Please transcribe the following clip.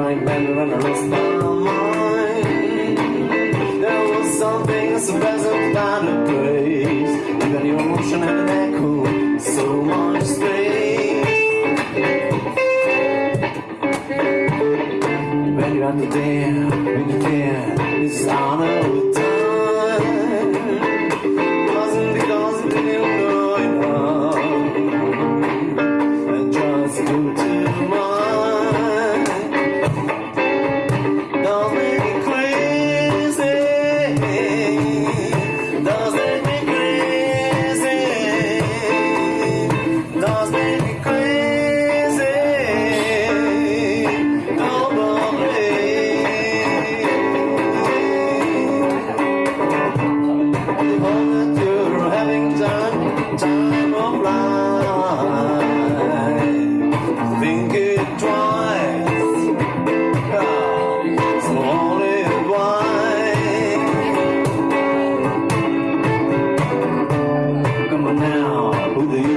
right when, when I lost my mind There was something so pleasant about the place That your emotion and an echo, so much space. When you're not there, when you're there, it's honor with time. remember now. Who they